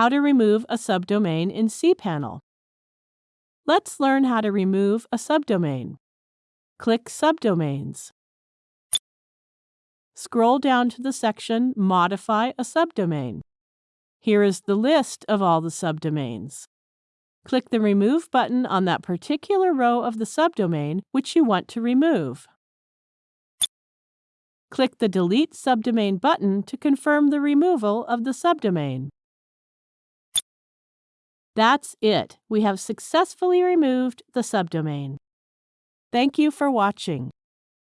How to remove a subdomain in cPanel. Let's learn how to remove a subdomain. Click Subdomains. Scroll down to the section Modify a subdomain. Here is the list of all the subdomains. Click the Remove button on that particular row of the subdomain which you want to remove. Click the Delete Subdomain button to confirm the removal of the subdomain. That's it. We have successfully removed the subdomain. Thank you for watching.